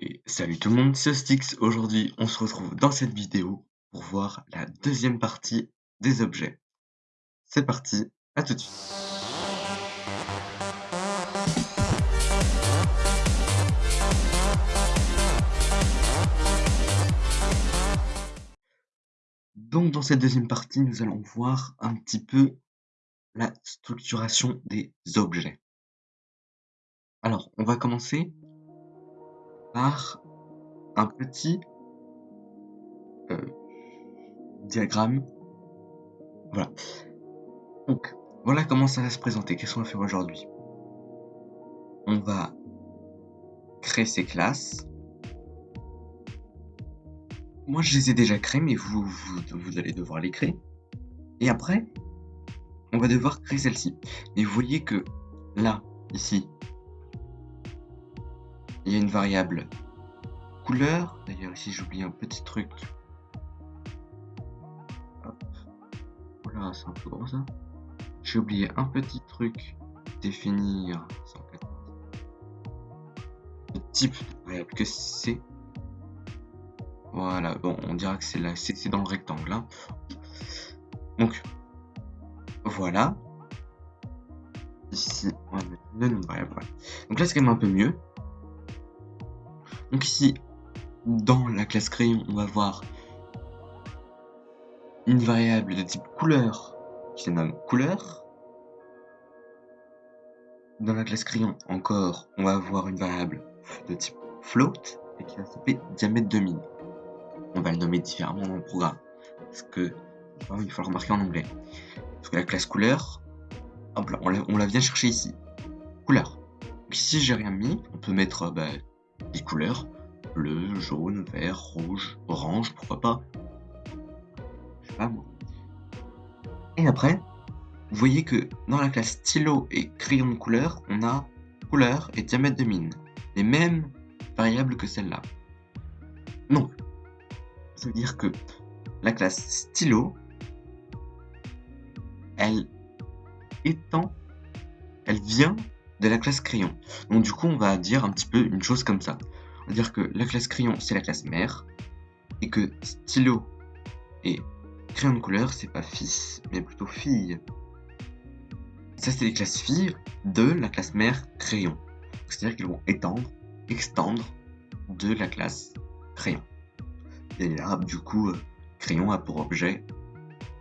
Et salut tout le monde, c'est Stix. Aujourd'hui, on se retrouve dans cette vidéo pour voir la deuxième partie des objets. C'est parti, à tout de suite. Donc dans cette deuxième partie, nous allons voir un petit peu la structuration des objets. Alors, on va commencer un petit euh, diagramme. Voilà. Donc, voilà comment ça va se présenter. Qu'est-ce qu'on va faire aujourd'hui? On va créer ces classes. Moi, je les ai déjà créées, mais vous, vous, vous allez devoir les créer. Et après, on va devoir créer celle-ci. Et vous voyez que là, ici, il y a une variable couleur. D'ailleurs, ici, j'oublie un petit truc. Voilà, c'est un peu gros ça. J'ai oublié un petit truc. Définir le type de variable que c'est. Voilà, bon, on dira que c'est là, c'est dans le rectangle. Hein. Donc, voilà. Ici, on va mettre le nom de variable. Donc là, c'est quand même un peu mieux. Donc ici, dans la classe crayon, on va voir une variable de type couleur qui se nomme couleur. Dans la classe crayon, encore, on va avoir une variable de type float et qui va s'appeler diamètre de mine. On va le nommer différemment dans le programme parce que il faut le remarquer en anglais. Parce que la classe couleur, on la, on la vient chercher ici. Couleur. Donc ici, j'ai rien mis. On peut mettre bah, des couleurs bleu, jaune, vert, rouge, orange, pourquoi pas. Je sais pas moi. Et après, vous voyez que dans la classe stylo et crayon de couleur, on a couleur et diamètre de mine. Les mêmes variables que celle-là. Donc, ça veut dire que la classe stylo, elle étend, elle vient de la classe crayon. Donc du coup, on va dire un petit peu une chose comme ça. On va dire que la classe crayon, c'est la classe mère, et que stylo et crayon de couleur, c'est pas fils, mais plutôt fille. Ça, c'est les classes filles de la classe mère crayon. C'est-à-dire qu'ils vont étendre, extendre de la classe crayon. Et là, du coup, euh, crayon a pour objet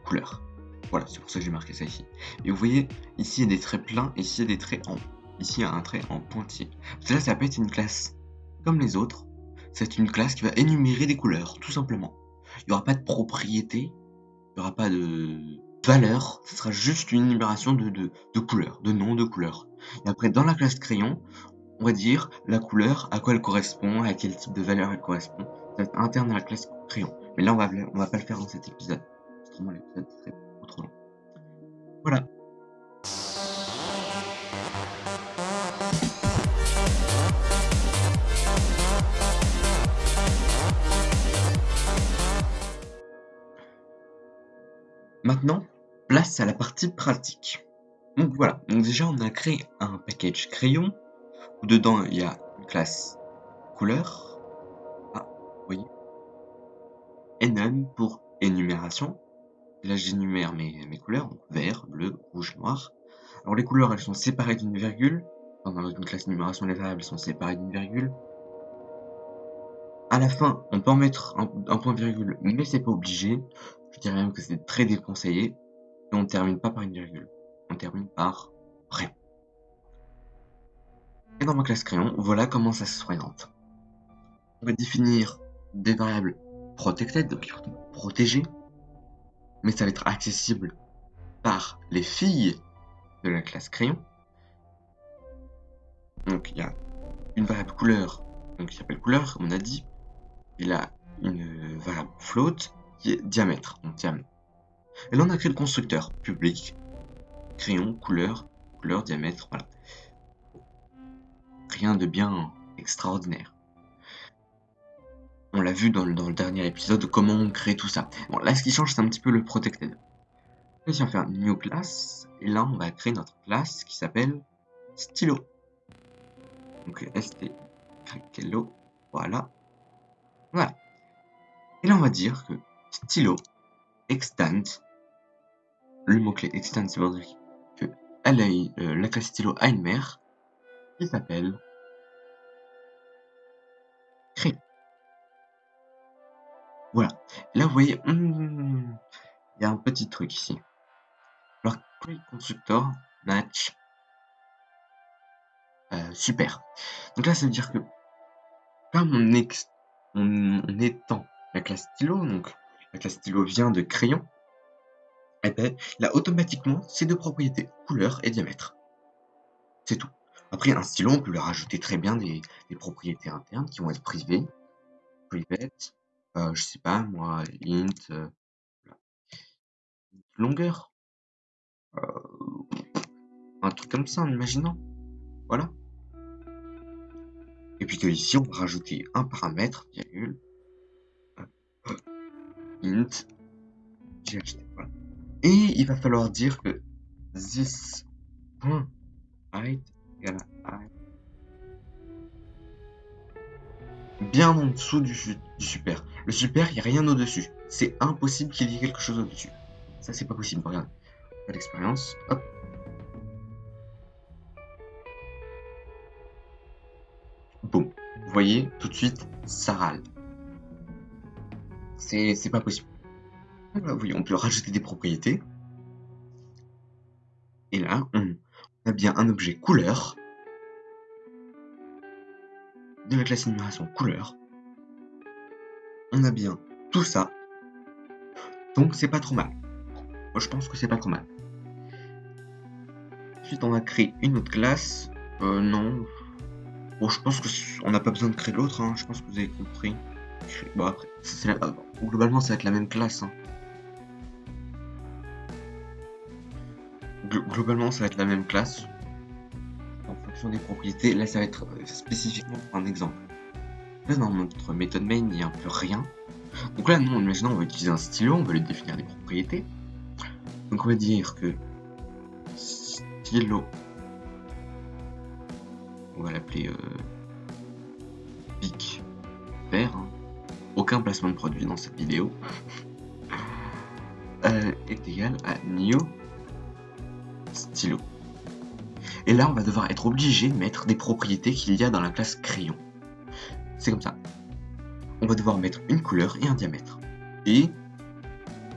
couleur. Voilà, c'est pour ça que j'ai marqué ça ici. Et vous voyez, ici il y a des traits pleins, ici il y a des traits en Ici, un trait en pointillé. Cela, ça peut être une classe comme les autres. C'est une classe qui va énumérer des couleurs, tout simplement. Il n'y aura pas de propriété, il n'y aura pas de valeur, ce sera juste une énumération de, de, couleurs, de noms de couleurs. Et après, dans la classe crayon, on va dire la couleur, à quoi elle correspond, à quel type de valeur elle correspond. Ça va être interne à la classe crayon. Mais là, on va, on va pas le faire dans cet épisode. Place à la partie pratique. Donc voilà, donc déjà on a créé un package crayon, où dedans il y a une classe couleur, ah, oui, enum pour énumération, là j'énumère mes, couleurs, vert, bleu, rouge, noir. Alors les couleurs elles sont séparées d'une virgule, dans une classe énumération les variables sont séparées d'une virgule. À la fin, on peut en mettre un point virgule, mais c'est pas obligé. Je dirais même que c'est très déconseillé. Et on ne termine pas par une virgule. On termine par rien. Et dans ma classe crayon, voilà comment ça se présente. On va définir des variables protected, donc protégées, mais ça va être accessible par les filles de la classe crayon. Donc il y a une variable couleur, donc qui s'appelle couleur, comme on a dit. Il a une variable float qui est diamètre. Et là, on a créé le constructeur public, crayon, couleur, couleur, diamètre, voilà. Rien de bien extraordinaire. On l'a vu dans le, dernier épisode, comment on crée tout ça. Bon, là, ce qui change, c'est un petit peu le protected. Là, on va faire new class, et là, on va créer notre classe qui s'appelle stylo. Donc, st, Voilà. Voilà. Et là, on va dire que stylo extend, le mot-clé c'est dire que elle a, euh, la classe stylo a une mère qui s'appelle crayon. Voilà. là, vous voyez, il y a un petit truc ici. Alors, query constructor match euh, super. Donc là, ça veut dire que comme on, ex on, étend la classe stylo, donc la classe stylo vient de crayon, eh ben, là, automatiquement, ces deux propriétés, couleur et diamètre. C'est tout. Après, un stylo, on peut lui rajouter très bien des, propriétés internes qui vont être privées. Private, euh, je sais pas, moi, int, euh, longueur. Euh, un truc comme ça, en imaginant. Voilà. Et puis que ici, on va rajouter un paramètre, virgule, int, GHT. Voilà. Et il va falloir dire que this height égale height bien en dessous du, du super. Le super, il n'y a rien au-dessus. C'est impossible qu'il y ait quelque chose au-dessus. Ça, c'est pas possible. Regarde. Pas d'expérience. Hop. Boum. Vous voyez, tout de suite, ça râle. C'est pas possible. oui, on peut rajouter des propriétés. Et là, on a bien un objet couleur de la classe numération couleur. On a bien tout ça. Donc c'est pas trop mal. Je pense que c'est pas trop mal. Ensuite on va créer une autre classe. Euh, non, Bon, je pense qu'on n'a pas besoin de créer l'autre, hein. je pense que vous avez compris. Bon, après, globalement, ça va être la même classe. Hein. globalement, ça va être la même classe. En fonction des propriétés, là, ça va être euh, spécifiquement un exemple. Là, dans notre méthode main, il n'y a un peu rien. Donc là, nous, imaginons, on va utiliser un stylo, on va lui définir des propriétés. Donc on va dire que stylo on va l'appeler euh, pic vert. Hein. Placement de produit dans cette vidéo. Euh, est égal à new stylo. Et là, on va devoir être obligé de mettre des propriétés qu'il y a dans la classe crayon. C'est comme ça. On va devoir mettre une couleur et un diamètre. Et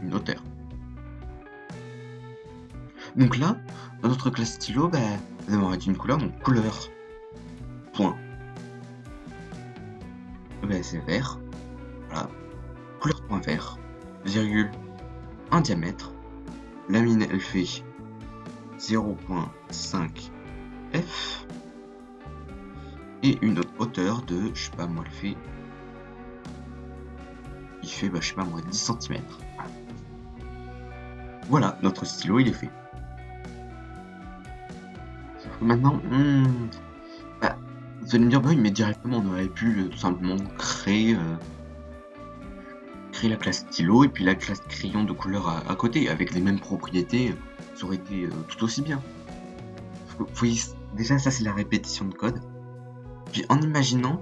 une hauteur. Donc là, dans notre classe stylo, bah, on va mettre une couleur, donc couleur point. Ben, c'est vert. Voilà. Couleur point vert. Virgule. Un diamètre. La mine, elle fait 0.5 F. Et une hauteur de, je sais pas moi, elle fait. Il fait, bah, je sais pas moi, 10 cm. Voilà, notre stylo, il est fait. maintenant, hmm, vous allez me dire, bah oui, mais directement, on aurait pu euh, tout simplement créer, euh, la classe stylo et puis la classe crayon de couleur à, côté, avec les mêmes propriétés, ça aurait été euh, tout aussi bien. Vous déjà, ça c'est la répétition de code. Puis en imaginant,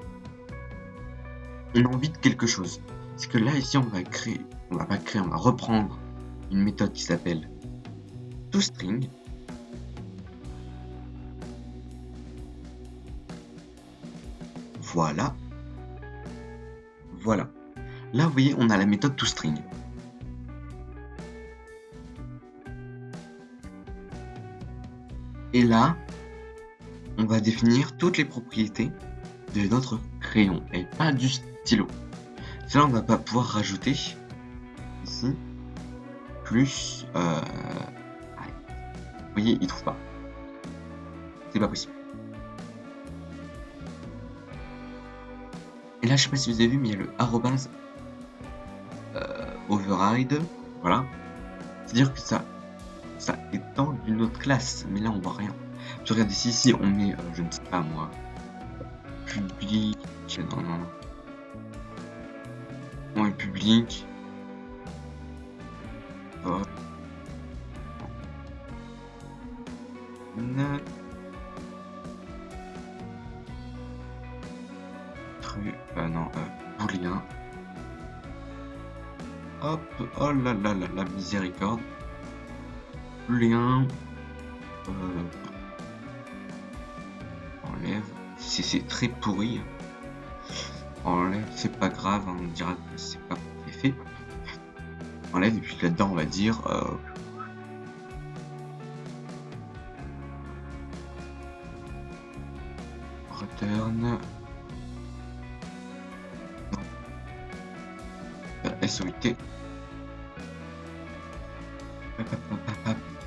on a envie de quelque chose. C'est que là, ici, on va créer, on va pas créer, on va reprendre une méthode qui s'appelle toString Voilà. Voilà. Là, vous voyez, on a la méthode toString. Et là, on va définir toutes les propriétés de notre crayon et pas du stylo. Là, on va pas pouvoir rajouter ici plus. Euh... Vous voyez, il trouve pas. C'est pas possible. Et là, je sais pas si vous avez vu, mais il y a le arrobase override. Voilà. C'est-à-dire que ça, ça étend d'une autre classe. Mais là, on voit rien. Je regarde ici, ici, on met, euh, je ne sais pas moi, public. Non, non, non. On est public. Oh. Hop, oh là là là la miséricorde. Booléen. Euh, enlève. C'est très pourri. Enlève, c'est pas grave, hein, on dira que c'est pas fait. Enlève, et puis là-dedans, on va dire. Euh, return.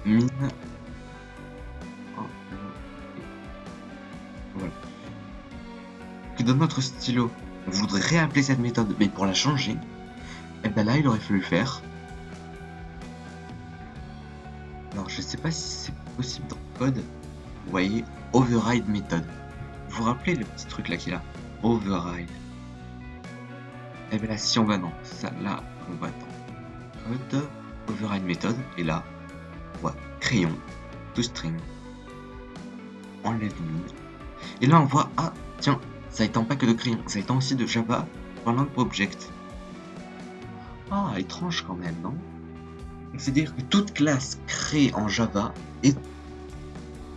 Mine. Que dans notre stylo, on voudrait réappeler cette méthode, mais pour la changer, et eh ben là, il aurait fallu faire. Alors, je sais pas si c'est possible dans le code. Vous voyez, override méthode. Vous vous rappelez le petit truc là qu'il a Override. Et bien là, si on va dans ça, là, on va dans code, override méthode, et là, on voit crayon, toString, enlève mine. Et là, on voit, ah, tiens, ça étend pas que de crayon, ça étend aussi de Java pendant object. Ah, étrange quand même, non? C'est-à-dire que toute classe créée en Java est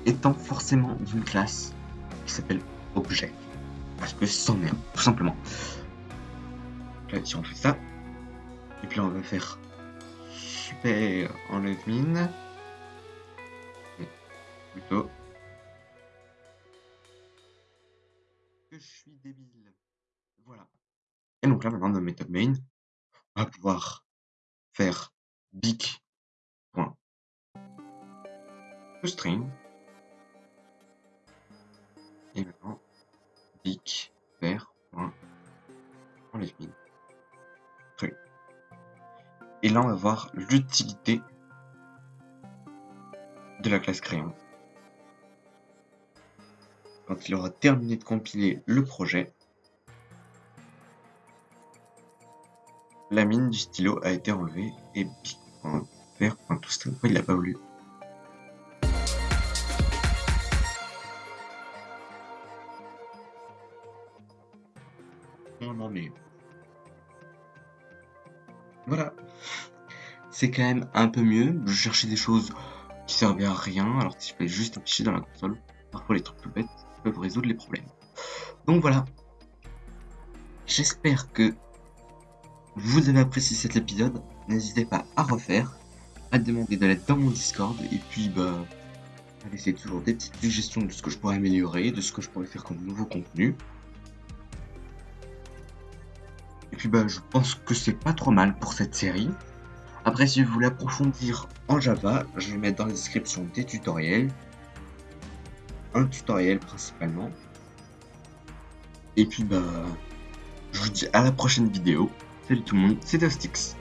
étant forcément d'une classe qui s'appelle object. Parce que c'en est tout simplement si on fait ça, et puis là on va faire super enlève mine, plutôt que je suis débile. Voilà. Et donc là maintenant dans méthode main, on va pouvoir faire big point string et maintenant big faire point enlève mine. Et là, on va voir l'utilité de la classe crayon. Quand il aura terminé de compiler le projet, la mine du stylo a été enlevée et. Pourquoi il l'a pas voulu? C'est quand même un peu mieux. Je cherchais des choses qui servaient à rien, alors que si je fais juste afficher dans la console, parfois les trucs tout bêtes peuvent résoudre les problèmes. Donc voilà. J'espère que vous avez apprécié cet épisode. N'hésitez pas à refaire, à demander de l'aide dans mon Discord, et puis bah à laisser toujours des petites suggestions de ce que je pourrais améliorer, de ce que je pourrais faire comme nouveau contenu. Et puis bah je pense que c'est pas trop mal pour cette série. Après, si vous voulez approfondir en Java, je vais mettre dans la description des tutoriels. Un tutoriel principalement. Et puis, bah, je vous dis à la prochaine vidéo. Salut tout le monde, c'est Dostix.